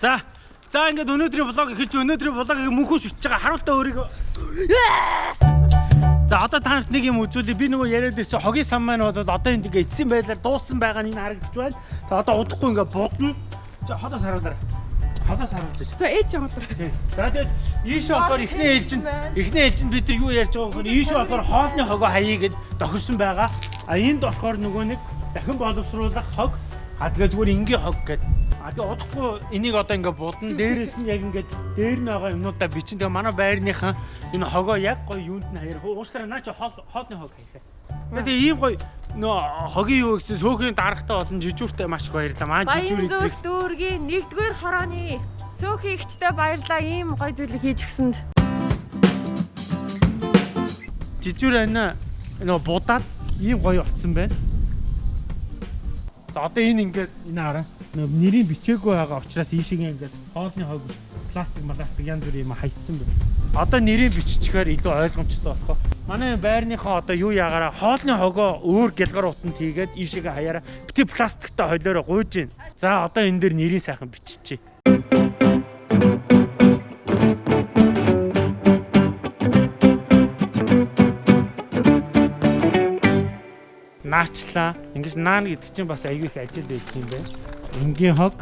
За. За ингээд өнөөдрийн влог эхэлж өнөөдрийн влогийг мөнхөс үтж байгаа харуултаа өөрийгөө. За одоо та нарт нэг юм үзүүлээ. Би нөгөө яриад байсан хогийн сан маань бол одоо энэ ингээ эцсийн байдлаар дууссан байгаа нь энэ харагдаж байна. За одоо удахгүй ингээ будна. За ходоос харуулаарай. Ходоос харуулж байна. За ээж яваад. За тэгээд ийшээ болохоор эхний ээлжинд эхний ээлжинд бид нар юу ярьж байгаа вэ гэхээр ийшээ болохоор хоолны хогоо хаяа гэд тохирсон байгаа. А энд болохоор нөгөө нэг дахин боловсруулах хог а тэгээ зүгээр ингийн хог гэд. А тэгээ удахгүй энийг одоо ингээ будна. Дээрээс нь яг ингээ дээр нь байгаа юмнуудаа бичин. Тэгээ манай байрныхан энэ хогоо яг гоё юунд нь хаяр. Уучлаарай наа чи хоол хоолны хог хаяхаа. Тэгээ ийм гоё нөө хогийн юу гэсэн сөөхний дарагтай болон жижүүртэй маш их баярлалаа. Маань жижүүр идрэх дүүргийн 1-р хорооны цөөхөн ихтэй баярлаа. Ийм гоё зүйлийг хийж өгсөнд. жижүүр ана нөө будаад ийм гоё болцсон байна. Одоо энэ ингээд энэ хараа. Нэрийн бичээгүй байгаа учраас ийшээ ингээд хоолны хог пластик пластик янз бүр юм хаягдсан байна. Одоо нэрийн биччихээр илүү ойлгомжтой болох. Манай байрныхаа одоо юу ягаараа хоолны хогоо өөр гэлгар утанд хийгээд ийшээгээ хаяараа бити пластиктай холиороо гуйж гин. За одоо энэ дээр нэрийн сайхан биччихье. Наачлаа. Ингиж наана гэдэг чинь бас аюу их ажил байдаг юм байна. Энгийн хог,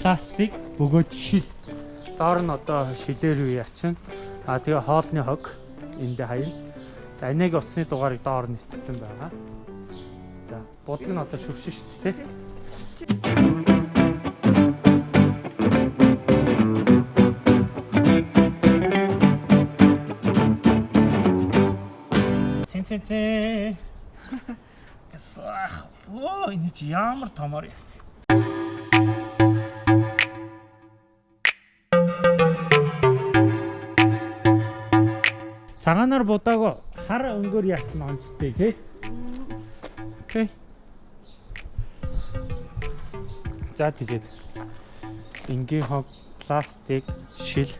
пластик, бөгөөд шил. Доор нь одоо шилээр юу яачин. А тэгээ хоолны хог энд хаяа. За энэг утасны дугаарыг доор нь эцэцэн байгаа. За бодлого нь одоо шүршин шүү дээ. Чи ямар томор яс. Цагаанаар будаагүй хар өнгөөр яасан онцтой тий. Окей. За тэгээд энгийн хог пластик шил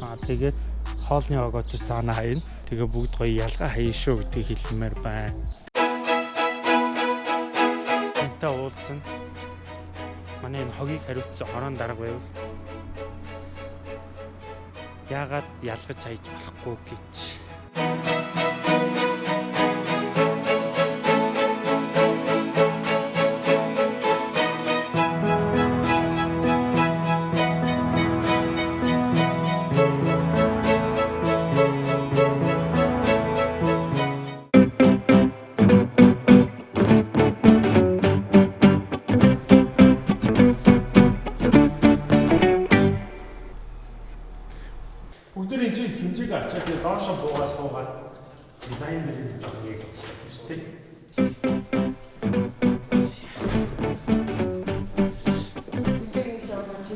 аа тэгээд хоолны хогоо ч цаана хаяна. Тэгээ бүгд гоё ялгаа хаяа шүү гэдгийг хэлмээр байна. Энтэй уулзсан. Манай энэ хогийг хариуцсан хорон дарга байвал яагаад ялгаж хайж болохгүй гэж.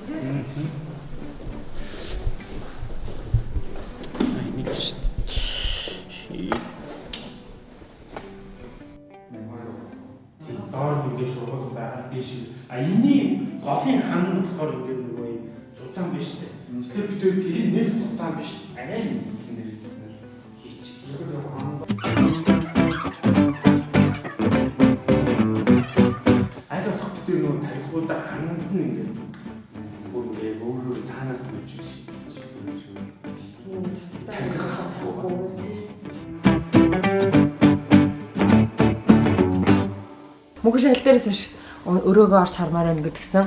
Доор нэг шургал байгаа дээш. А энэний голын хан нь болохоор ингээд нөгөө юм зузаан биш үү? Тэгэхээр бид тэр нэг зузаан биш. Арай нэг их нэр хийчих. Аль өрөөгөө орч хармаар байна гэдгсэн.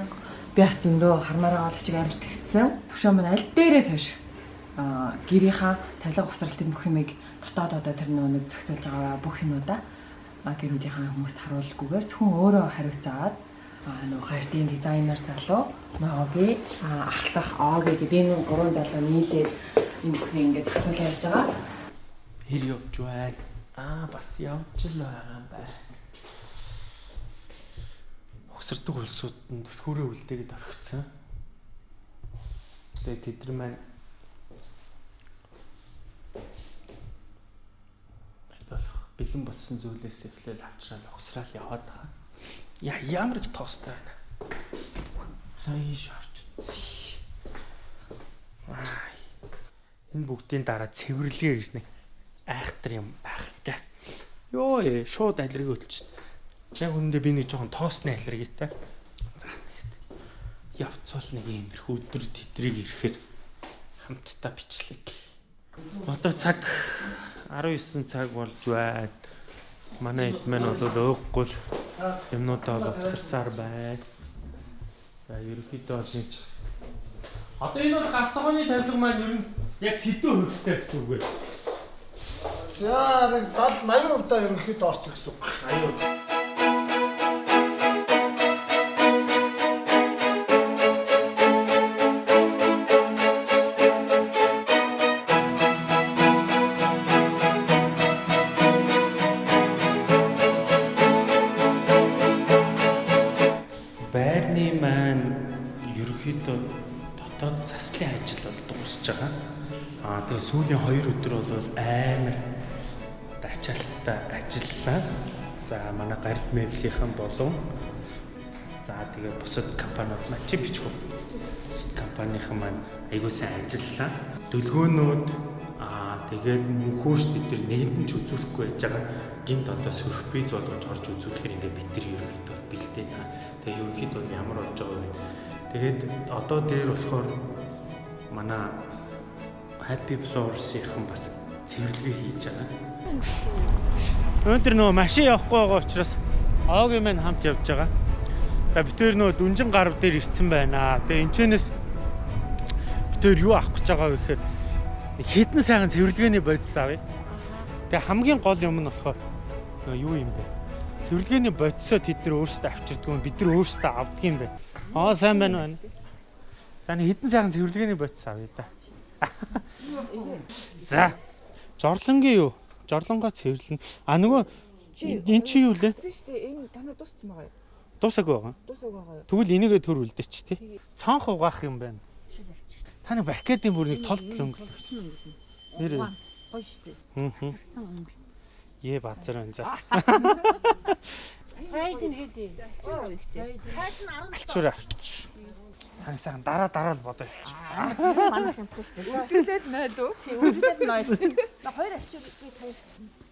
Би бас зөндөө хармаараа оловчиг амар тэгсэн. Төвшөө маань аль дээрээс хойш аа гэрийнхаа тавилга усралтын бүх юмыг дотоод одоо тэр нөгөө нэг зохицуулж байгаа бүх юмудаа гэрүүдийнхаа хүмүүст харуулгүйгээр зөвхөн өөрөө хариуцаад аа нөгөө хайртын дизайнер залуу ноги аа ахлах оги гэдэг энэ гурван залуу нийлээд энэ бүхнийг ингээд зохицуулж явж байгаа. Хэр явж байна? Аа бас явж л байгаа юм байна. Угсардаг улсуудад түлхүүрээ үлдээгээд орхицсан. Тэгээд тэд нар маань болох бэлэн болсон зүйлээс эхлээл авчраад угсраал яваад байгаа. Яа ямар их тоостой байна. За ийш орч үзье. Энэ бүгдийн дараа цэвэрлэгээ гэж нэг айхтар юм байх те. Йоо шууд алирыг өлч. Яг үүндээ би нэг жоохон тоосны алиргийтай. За тэгэхдээ. явцвал нэг иймэрхүү өдөр тэдрийг ирэхээр хамтдаа бичлэг. Одоо цаг 19 цаг болж байна. Манай эд маань бол өөхгүй л юмнуудаа бол авсарсаар байна. За ерөнхийдөө бол нэг Одоо энэ бол галтгооны тавилга маань ер нь яг хэдэн хувьтай гэсэн үг вэ? За нэг 70 80% та ерөнхийдөө орчих гэсэн үг. 80%. Ерөнхийдөө дотоод заслын ажил бол дуусж байгаа. Аа тэгээ сүүлийн 2 өдөр бол амар ачаалттай ажиллалаа. За манай гард меблийн болон за тэгээ бусад компаниуд маань чи бичгүү. Бусад компанийн маань айгуу сайн ажиллалаа. Дөлгөөнүүд аа тэгээд мөнхөөс бид нар нэгэн ч үзүүлэхгүй байж байгаа. Гинт одоо сөрприз болгож орж үзүүлэхээр ингээ бид нар ерөнхийдөө бэлдээ та. Тэгээ ерөнхийдөө ямар болж байгаа вэ? Тэгээд одоо дээр болохоор манай Happy Flowers-ийн бас цэвэрлэгээ хийж байгаа. Өнөөдөр нөгөө машин явахгүй байгаа учраас Оогийн маань хамт явж байгаа. За битээр нөгөө дүнжин гарав дээр ирцэн байна. Тэгээ энэчнээс битээр юу авах гэж байгаа вэ гэхээр хитэн сайхан цэвэрлэгээний бодис авъя. Тэгээ хамгийн гол юм нь болохоор юу юм бэ? Цэвэрлэгээний бодисоо тэд нар өөрсдөө авчирдгүй бид нар өөрсдөө авдаг юм байна. Аа сайн байна байна. За хитэн сайхан цэвэрлэгээний бодис авъя да. За. Жорлонгийн юу? Жорлонгоо цэвэрлэн. А нөгөө энэ чи юу лээ? Тэгсэн шүү дээ энэ танаа дууссан байгаа юу? Дуусаагүй байгаа. Дуусаагүй байгаа? Тэгвэл энийгээ төр үлдээч тий. Цонх угаах юм байна. Та нэг бакетийн бүр нэг толт л өнгө. Нэр Гоё шүү дээ. хм хм. Цэцэн өнгө. Ээ базар байна за. Хайдын хэдий. Алчуур авч. Таны сайхан дараа дараа л бодоо. Манайх юм дээ. Үлдээд 0 үү? Тийм үлдээд ноёл. На хоёр ачуу би таяр.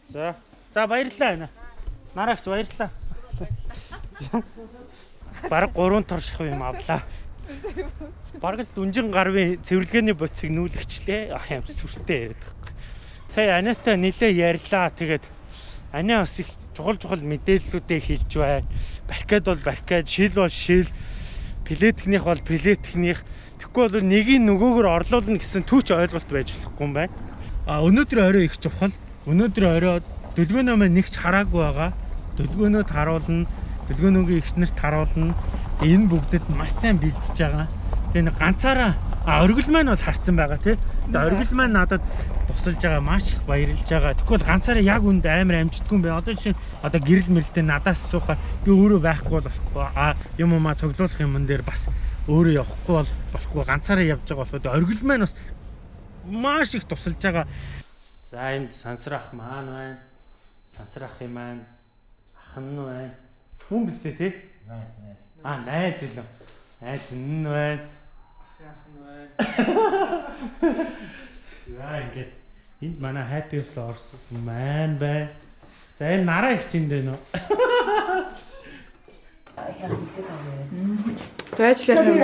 За. За баярлалаа байна. Нараагч баярлалаа. Бараг 3 тор шах юм авлаа. Бараг л дүнжин гарвын цэвэрлэгээний боцыг нүүлгчлээ. Ах юм сүртэй яриад байгаа. Сая Анита нилээ ярьлаа. Тэгээд Ани бас их чухал чухал мэдээллүүдээ хэлж байна. Баркад бол баркад, шил бол шил, плетхнийх бол плетхнийх. Тэгэхгүй бол нэгийг нөгөөгөр орлуулна гэсэн түүч ойлголт байж болохгүй юм байна. А өнөөдөр орой их чухал. Өнөөдөр орой дөлгөөнөө маань нэгч хараагүй байгаа. Дөлгөөнөд харуулна. Дөлгөөнөөгийн ихс нарт харуулна. Энэ бүгдэд маш сайн бэлдэж байгаа. Тэгээ ганцаараа а оргил маань бол харцсан байгаа тий. Тэгээ оргил маань надад тусалж байгаа маш их баярлж байгаа. Тэгвэл ганцаараа яг үнд амар амжтгүй юм байна. Одоо жишээ одоо гэрэл мэрэлтэй надаас асуухаар би өөрөө байхгүй бол болохгүй. А юм уу маа цоглуулах юмн дээр бас өөрөө явахгүй бол болохгүй. Ганцаараа явж байгаа болохоо тэгээ оргил маань бас маш их тусалж байгаа. За энд сансрах маань байна. Сансрах юм маань ах нь байна. Хүн биз дээ тий? Аа найз илүү. Найз нь байна. Ах нь байна. За ингээд энд манай happy flowers маань байна. За энэ нараа их чинь дээ нөө. За ажиллах юм.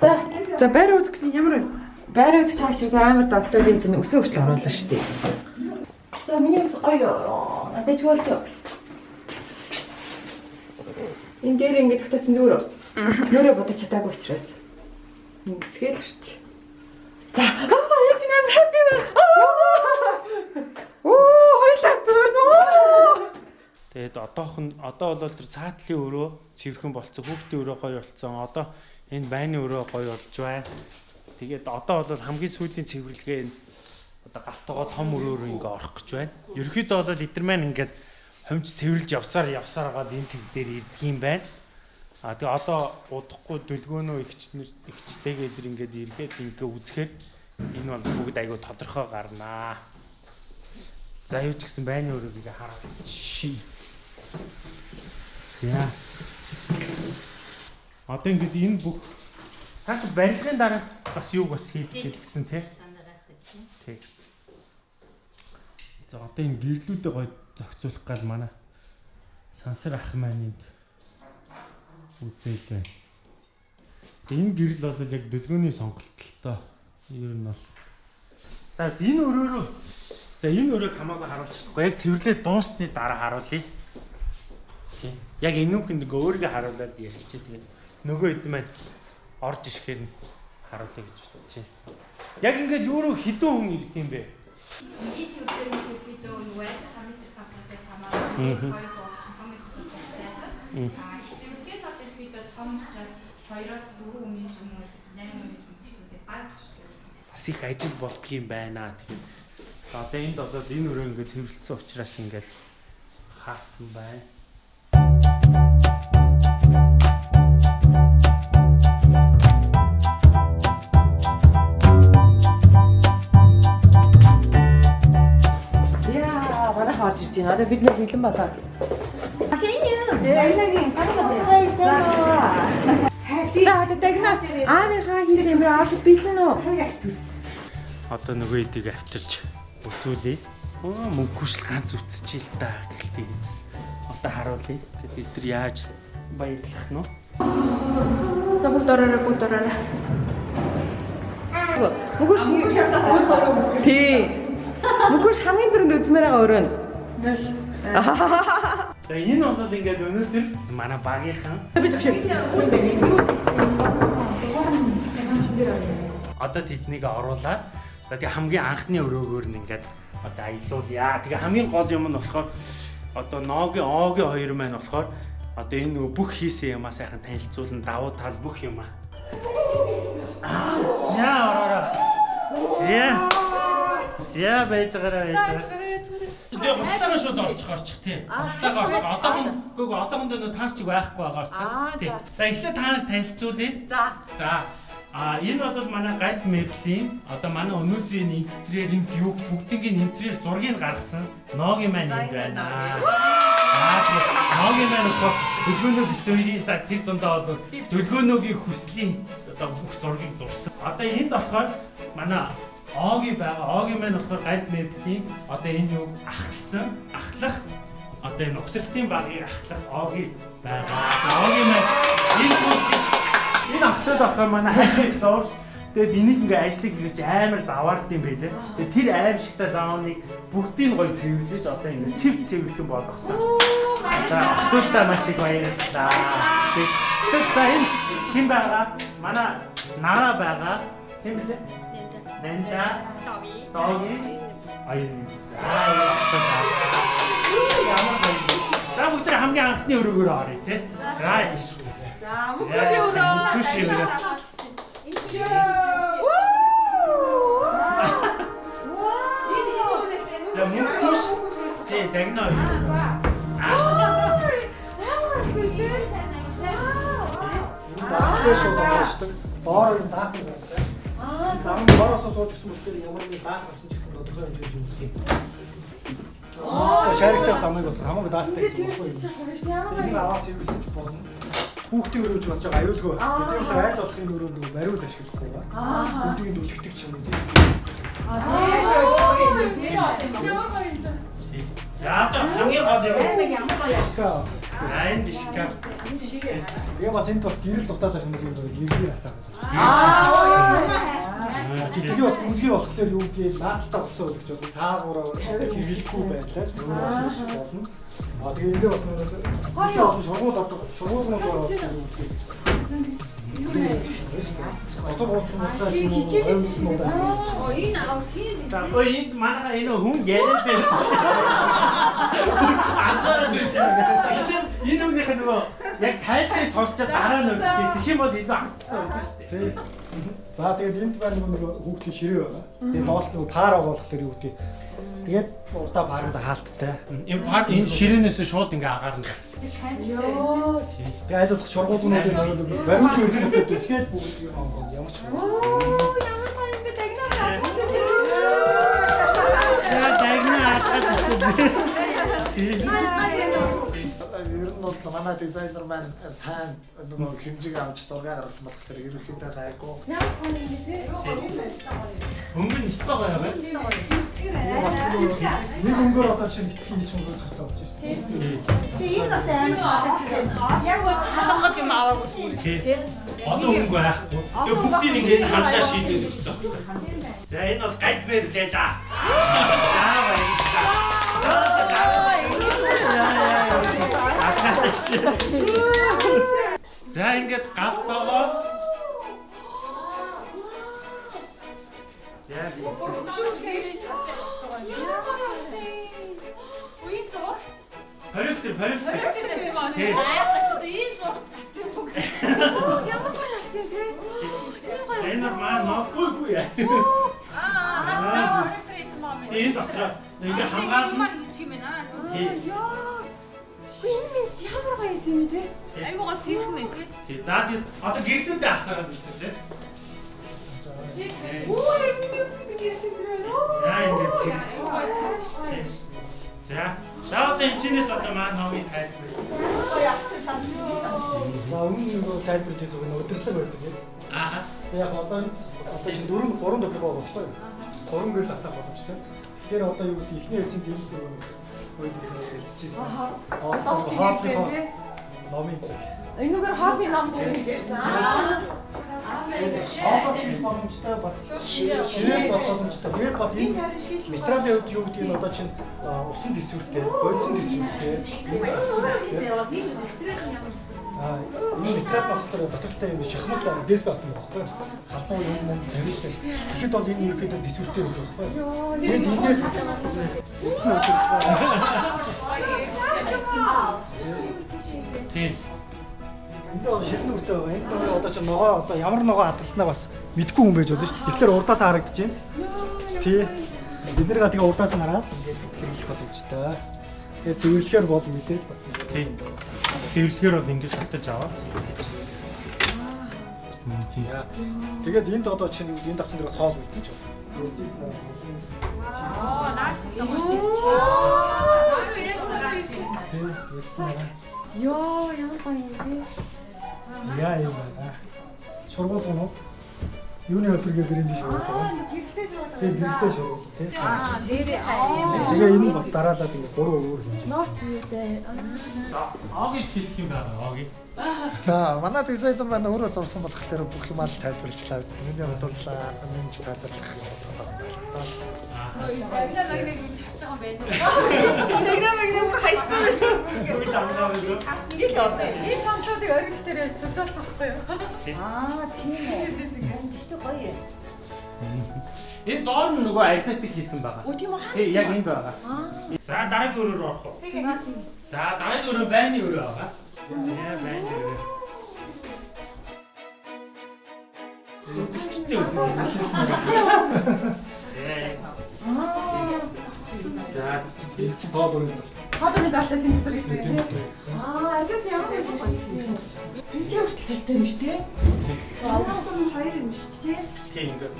За за байр үзэх ямар вэ? Байр үзэх чаагчаас амар доктор гэж нэг өсөө хүртэл оруулаа шүү дээ. За миний ус гоё. Надад ч болтой. Энэ дээр ингээд тогтоосон зүгээр. Нөрөө бодож чадаагүй учраас. Ингэсгээл орч. За яаж нэр хэппи вэ? Оо хойлоо бөө. Тэгээд одоохон одоо бол тэр цаатлын өрөө цэвэрхэн болцсон. Хүүхдийн өрөө гоё болцсон. Одоо энэ байны өрөө гоё болж байна. Тэгээд одоо бол хамгийн сүүлийн цэвэрлэгээ энэ одоо галтгоо том өрөөр ингээ орох гэж байна. Ерөнхийдөө бол эдэр маань ингээд хомж цэвэрлж явсаар явсаар агаад энэ цэг дээр ирдэг юм байна. А тэгээ одоо удахгүй дөлгөөнөө ихчнэр ихчтэйгээ эдэр ингээд эргээд ингээ үзэхээр энэ бол бүгд айгүй тодорхой гарнаа. За юу ч гэсэн байны өрөөг ингээ хараад ши. Яа. Одоо ингээд энэ бүх таач барилгын дараа бас юу бас хийдэг гэсэн тий. Тий. За одоо энэ гэрлүүдээ гоё зохицуулах гал манай сансар ах маань энд байна. Энэ гэрэл бол яг дэлгөөний сонголт л тоо. Ер нь бол. За энэ өрөөрөө За энэ өрөөг хамаагүй харуулчихгүй. Яг цэвэрлээ дуусны дараа харуулъя. Тийм. Яг энүүх нэг өөрийгөө харуулад ярьчих. Тэгээд нөгөө хэд маань орж ирэхээр нь харуулъя гэж байна. Яг ингээд руу хідэн хүн ирд юм бэ? Ингээд хэвээр нэг видео нөгөө хамгийн их тавтай хамааран хоёр болсон хамгийн их тавтай. Аа хэвээр бол энэ видео том учраас 2-оос 4 өдрийн ч юм уу 8 өдрийн ч юм уу тэгээд баг Бас их ажил болдгийм байна. Тэгэхээр одоо энд одоо энэ өрөө ингээд цэвэрлсэн учраас ингээд хаацсан байна. Яа, манай харж ирж байна. Одоо бид нэр бэлэн болоод. За одоо дагна. Аарийнхаа хийсэн юм аа бэлэн үү? Одоо нөгөө эдийг авчирч үзүүлээ. Аа мөнгө шил ганц үтсчихээ л та гэлтий гэсэн. Одоо харуулъя. Тэгээд бид нар яаж баярлах нь? За бүр доророо бүр доророо. Мөгөш Тий. Мөгөш хамгийн дөрөнд үзмээр байгаа өрөө. За энэ бол ингээд өнөөдөр манай багийнхан Би төгшөө. одоо тэднийг оруулаад за тэгээ хамгийн анхны өрөөгөөр нь ингээд одоо аялуулъя. Тэгээ хамгийн гол юм нь болохоор одоо ногийноогийн хоёр маань болохоор одоо энэ нөгөө бүх хийсэн юмаа сайхан танилцуулна давуу тал бүх юм аа. За ороороо. За. За байж байгаарай байж байгаарай. Тэгээ гутараа шууд орчих орчих тий. Гутараа орчих. Одоогоо одоогондоо нөө таарч байхгүй байгаа учраас тий. За эхлээд таанаас танилцуулъя. За. За а энэ бол манай галт мэблийн одоо манай өнөөдрийн интерьерийн view бүгдийн интерьер зургийг гаргасан ногийн маань юм байна. Аа ногийн маань бол дөлгөөнөө битүүрийн за тэр дундаа бол дөлгөөнөөгийн хүслийн одоо бүх зургийг зурсан. Одоо энд болохоор манай Оги байгаа. Оги маань болохоор галт мэблийн одоо энэ юу ахлсан, ахлах одоо энэ угсралтын багыг ахлах Оги байгаа. Оги маань энэ бүгд Энэ автод болохоор манай доорс тэгээд энийг ингээ ажлыг хийж амар заваард юм байлээ. Тэгээд тэр аимшигтай заавныг бүгдийг гоё цэвэрлэж одоо ингээ цэв цэвэрлэн болгосон. За автодаа маш их баярлалаа. Тэгээд за энэ хэн байгаа? Манай Нара байгаа. Хэн блэ? Нэнда. Доги. Доги. Аян. За автодаа. Ямар гоё. За бүгд хамгийн анхны өрөөгөөр оръё те. За. За мөгөш өрөө. Мөнгөш өрөө. За мөнгөш. Чи дагна уу? Даацтай шууд болчихдог. Доор энэ даац юм байна. Аа, зам доороос сууж гисэн болохоор ямар нэг даац авсан ч гэсэн тодорхой хэмжээнд юм шиг. Аа, шариктай замыг бодох хамаагүй даацтай гэсэн юм байна. Энийг аваад цэвэрсэн ч болно. Хүүхдийн өрөөж бас жоо аюулгүй. Тэгээд тэр айл болохын өрөөнд мариуд ашиглахгүй ба. Хүүхдийн үлгдэг ч юм уу тийм. За одоо хамгийн гол юм. Шка. За энэ дишка. Тэгээ бас энд бас гэрэл дутаад байгаа юм шиг гэрээр асаа. Тэгээ бас үнгийн болохоор юу гээл наадтаа уцаа өгч бол цаагаараа хэрэглэхгүй байлаа. Болно. А тэгээ эндээ бас нэг гоё олон шургууд одоо шургууд ороод юу гээл. Одоо гоцсон уцаа ч юм уу оймсон уу байна. За ой энд манай энэ хүн яриад байна. Анхаарал үүсээ. Энэ үеийнх нь нөгөө яг тайлбарыг сонсчод дараа нь үзтээ. Тэгэх юм бол илүү хангалттай үзэн шүү дээ. За тэгээд энд байна нөгөө хүүхдийн ширээ байна. Тэгээд доолт нөгөө пара болохоор юу гэдэг. Тэгээд урдаа паранда хаалттай. Энэ пар энэ ширээнээс шууд ингээ агаар нь. Тэгээд айлуулах шургуулгуудын нөгөө баримт үйлдэлтэй түлхээд бүгд юм аа ямар ч. За дагна атгаад. Одоо ер нь бол манай дизайнер маань сайн нөгөө хэмжээг авч зураг гаргасан болохоор ерөөхдөө гайгүй. Өнгө нь өстой гоё байна. Бас нэг өнгөөр одоо шинэ хийж өнгөөр татаа болж шүү дээ. Тий. Одоо өнгө байхгүй. Тэгээ бүгдийг ингээд харлаа шийдэж өгсөн. За энэ бол гад бэрлээ да. За баярлалаа. За ингээд галтгоо. Яа би Үе зур. Хоригтэр хоригтэр. Тий. Энэ маа нохгүй юу яа. Энэ дотор ингээ хамгаална. Тий. Айгуу гоо цирк мэн тий. Тий. За тий. Одоо гэрлүүдээ асаагаад үзсэн тий. За ингээд. За. За одоо энэ чинээс одоо маань хавыг тайлбар. За өмнө нөгөө тайлбарлаж байсан нөгөө өдөрлөг байдаг тийм. Аа. Яг одоо одоо чинь дөрөв гурван төрлөг байгаа юу? Гурван гэрэл асаах боломжтой. Тэгэхээр одоо юу гэдэг ихний хэлцэн тийм дөрөв хөөе хэлчихсэн. Аа. Хоолны номын Энэгээр хобби ном гэдэг ярьсан. Шоко чих боломжтой бас ширээ боломжтой. Тэгээд бас энэ материалын хувьд юу гэдэг нь одоо чинь усан төсвөртэй, бодисон төсвөртэй. Аа энэ материал болохоор дотоодтой юм шахмат дэс бат юм багхгүй. Халуун юм маань тавьж штэ. Тэгэхэд бол энэ ерөөдөө төсвөртэй байдаг багхгүй. Тэгээд энэ дээр Тийм. Энд бол шилэн үртэй байгаа. Энд нөгөө одоо чинь ногоо одоо ямар ногоо хатгаснаа бас мэдгүй хүн байж болно шүү дээ. Тэгэхээр урдаас харагдаж байна. Тий. Бид нэр тэгээ урдаас нь хараад ингээд хэрэглэх боломжтой. Тэгээ цэвэрлэхээр бол мэдээж бас Тийм. Цэвэрлэхээр бол ингэж шатаж аваад. Мэнцэн. Тэгээд энд одоо чинь энэ давцсан дээр бас хоол үлдсэн ч байна. Оо наач ярьсан аа. Йоо, ямар гоё юм бэ? Яа юм байна. Шургуул гоо. Юуны өдрөгийн брэнд шиг байна. Гэрэлтэй шүү. Тэгээ гэрэлтэй шургуул тий. Аа дээрээ аа. Тэгээ энэ бас дараалаад ингээ гурван өөр хэмжээ. Нууц юутэй. Огийг хэлэх юм байна. Огийг. За манай дизайнер маань өөрөө зурсан болохоор бүх юм аль тайлбарлажлаа. Миний хувьд бол минь тайлбарлах Ягнаа загныг үн харж байгаа юм байна. Тэгнэ мэгнэ бүр хайцсан байна шүү. Юу дамгаа вэ? Ингээд одоо энэ самтлуудыг оргил дээр яаж зүдэлсэн байхгүй юу? Аа тийм үү. Тэгтээ гоё юм. Энэ доор нь нөгөө арзатыг хийсэн байгаа. Өө тийм үү? Тий, яг энд байгаа. За дараагийн өрөөр орох уу? За дараагийн өрөө байны өрөө байгаа. Яа байны өрөө. Үзэгчтэй үзэгчтэй. За. Энэ чинь тоол өрөө зал. Даалтай тийм дотор Тийм гэсэн. тийм. Аа, аргад ямар гоё юм бэ? Энд чи хүртэл талтай юм шүү дээ. Тий ингээд.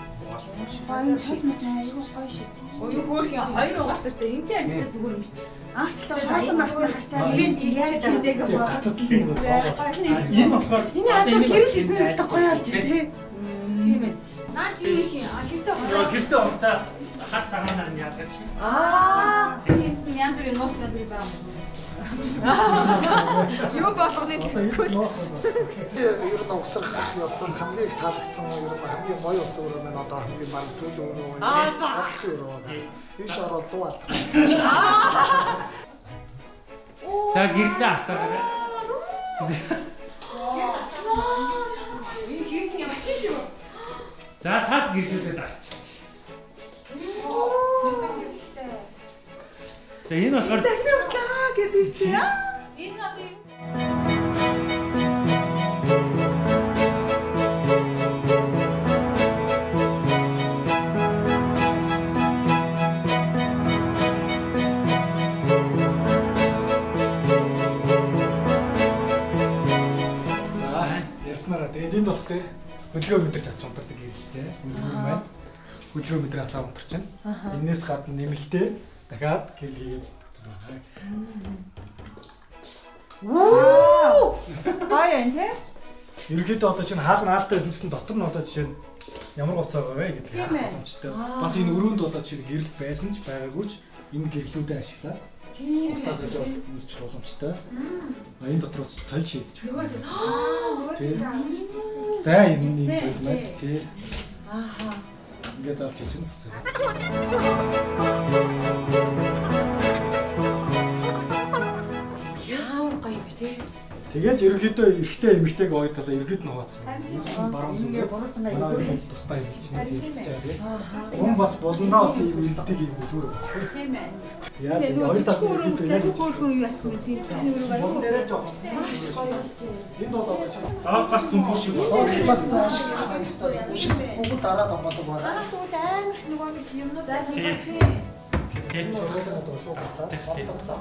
Өө хөөрхөн хоёр угаалтартай энэ ч арьстай зүгээр юм шүү дээ. Тийм татад л нэг бол. Энэ болохоор Энэ одоо гэрэл хийснээс гоё алж тий. Тийм ээ. Наа чи юу их юм? А гэртээ Нөгөө хоо. гэртээ унцаа хар цагаанаар нь чи. Аа, Тийм янз бүрийн нууц янз бүрийн байгаа юм. юу болгоны ноос ер нь угсрах явцсан хамгийн их таалагдсан ер нь хамгийн гоё ус өрөө маань одоо хамгийн баг сүүл өрөө. Аа, за. Ийш ороод дуу алдах. За гэртээ асаарай. Энэ хэрхэн машин шүү. За цаад гэрлүүлээд арч. За энэ болохоор дахин урлаа гэдэг шүү дээ. Энэ одоо юм. За ярьснараа тэгээд энд болох те хөдөлгөөн мэдэрч асч унтардаг гэрэлтэй. Хөдөлгөөн маань хөдөлгөөн мэдрээ асаа унтарч байна. Энээс гадна нэмэлтээ дахиад гэрэл хийгээд өгсөн байна. Оо! Гоё юм тий? Ерөнхийдөө одоо чинь хаалт наалтай байсан гэсэн дотор нь одоо жишээ нь ямар гоц байгаа вэ гэдэг боломжтой. Бас энэ өрөөнд одоо чинь гэрэл байсан ч байгаагүй ч энэ гэрлүүдээ ашиглаад Цаас олж өмсчих боломжтой. А энэ дотроос тол шийдэж гисэн. Аа, Тийм. За энэ нэг байна тий. Ааха. Ингээд тийч нь буцаа. Ямар гоё бэ тий. Тэгээд ерөнхийдөө эрэгтэй эмэгтэйг хоёр талаа ерөнхийд нь хуваацсан. Энэ баруун зүгээр. Манай хоёр тустай хэлчихнэ зээлж байгаа. Хүн бас болондоо бас ийм ирдэг юм уу? Тийм ээ. Яа тийм хоёр талаа ерөнхийдөө яг хөөрхөн юу яасан бэ тийм таны өрөө Мөн аяа. дээрээ жоо. Энэ бол одоо чинь Аа бас түнхүү шиг байна. Бас цааш баяртай. Үшиг бүгд дараа домгодог байна. Аа тэгвэл амар их нөгөө юмнууд Тийм. энэ шоолоо одоо шууд батаа соддог зам.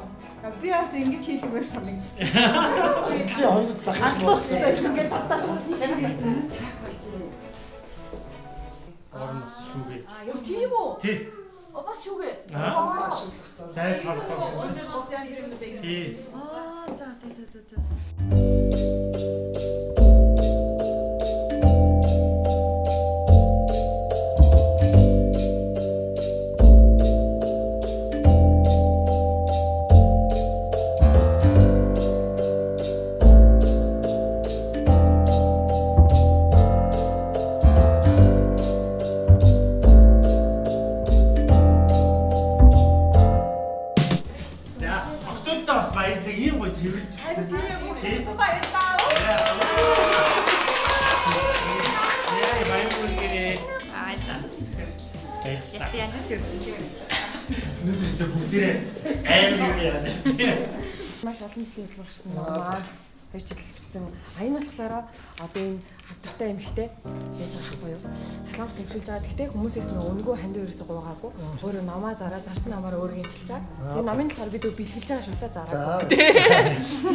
би бас ингэж хийлгээр санагдчих. Эдлийн хоёр Алтуус байж ингээд цатаа. Орон бас шүүгээ. Аа юу тийм үү? Тий. О бас шүүгээ. Аа. гоцсон юм даа. Тий. Аа за за за за за. За, жилийн төлөв гарсан наа. Хоёр жил бичсэн. А энэ болохоор одоо энэ хавтартай эмхтэй яаж байгаа байхгүй юу? Солонгос төвшилж байгаа. Гэхдээ хүмүүсээс нэг өнгөө ханд ерөөсө гуугаагүй. Өөрөө намаа зараа зарсан намаараа өөрөө хэлж байгаа. Энэ намын болохоор бид бэлгэлж байгаа шүү дээ зараа.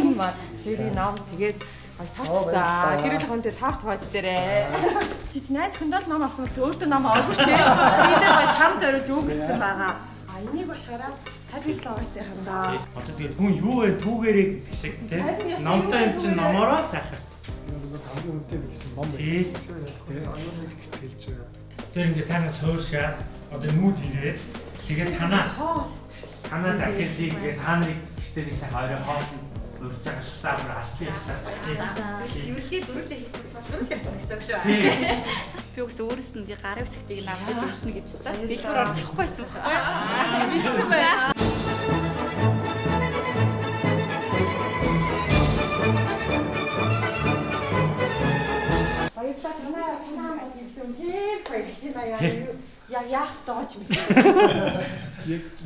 Энэ маа тэр энэ нам тэгээд Ай таарчаа. Гэрэл хонтой таарт хааж дээрээ. Чи чи найз хүндэл ном авсан гэсэн өөртөө ном аваагүй шүү дээ. Би дээр ба чам зориулж өгсөн байгаа. А энийг болохоор Happy Flowers-ийн хандаа. Одоо тэгээд хүн юу вэ түүгээрээ гэдэг шиг тий. Номтой юм чинь номороо сайхан. Энэ бас хамгийн үнэтэй биш ном байх. Аюун нэг хэлж байгаа. Тэр ингээ сайн сууршаа одоо нүүд ирээд тэгээд танаа танаа захирлыг ингээ та нарыг гэхдээ нэг сайхан орой хоол урьж байгаа шиг заавар албан ясаа. Цэвэрлэгээ дөрөвдөө хийсэн бол дөрөв явчих гэсэн шүү. Би бас өөрөөс нь би гарын үсгтийг намд дөрвшнө гэж та. Дэлгүүр орж явахгүй байсан байна. Мэдсэн бай. Баярлалаа танаа танаа болж ирсэн. Хэр баярлж байна яа. Яа яах тооч юм.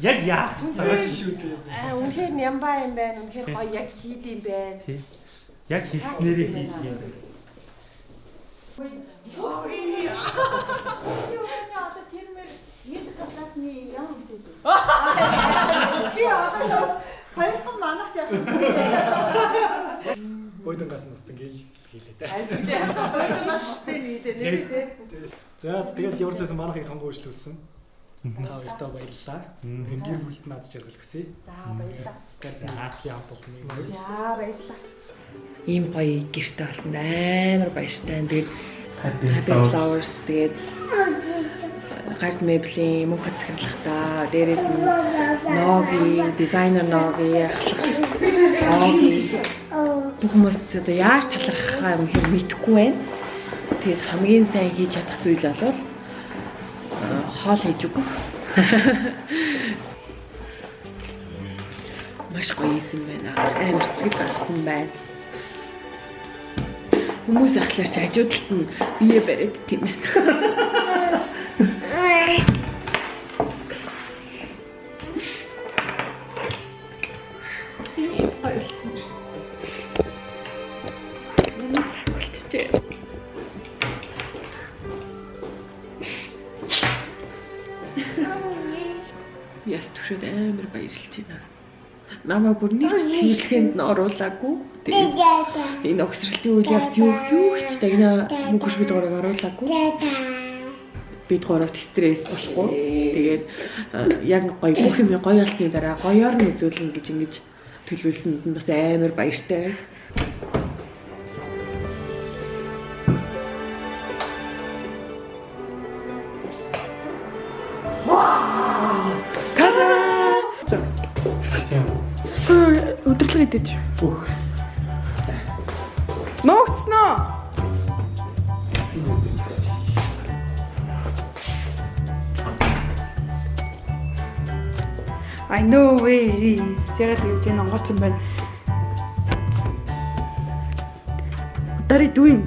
Яг яах вэ? шүү дээ. Аа үнэхээр нямбаа юм байна. Үнэхээр гоё яг хийд юм байна. Тий. Яг хийснээрээ хийдэг юм байна. Би өөрөө одоо тэрмэр мэд каплатны юм гэдэг. Би одоо шууд хоёрхан манах яах юм. Ойдон гасан устан гээл хийлээ дээ. Хоёул бас бусдын нийтээ нэр тий. За тэгээд ямар ч байсан манахыг сонгож үйлчлүүлсэн. Та хоёртоо баярлалаа. Гэр бүлд наад жаргал гэсэ. За баярлалаа. Гэрлийн хамт олон юм. За баярлалаа. Ийм гоё гэрте болсон амар баяртай. Тэгээд Happy Flowers тэгээд гард меблийн мөнх захирлахтаа дээрээс нь Nogi, дизайнер Nogi, Nogi бүх хүмүүс одоо яаж талархахаа юм хэрэг мэдэхгүй байна. Тэгээд хамгийн сайн хийж чадах зүйл бол хоол хийж өгөх. Маш гоё юм байна. Амар сэтгэл гаргасан байна. Хүмүүс ахлаар чи хажуудалд нь бие бариад тийм ээ. Яс түшөөд амар баярлж байна. Намаа бүр нэг цэвэрлэхэнд нь оруулаагүй. Тэгээд энэ огсралтын үйл явц юу юу ч дагна мөнгөш бид гурыг оруулаагүй. Бид гуравт стресс болохгүй. Тэгээд э, яг гоё бүх юм гоё болсны дараа гоёор нь үзүүлнэ гэж ингэж төлөвлөсөнд нь бас амар баяртай. Өдөрлөг идэж. Бүх. Нуугдсноо. I know where he is. Яг л энэ онгоц юм байна. What are you doing?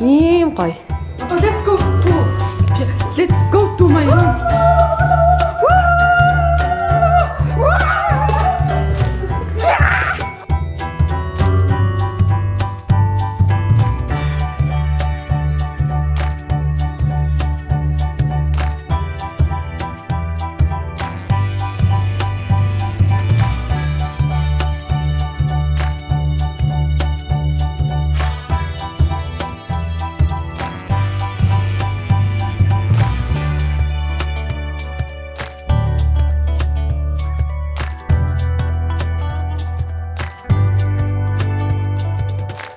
Ийм гоё. Одоо let's go to let's go to my room.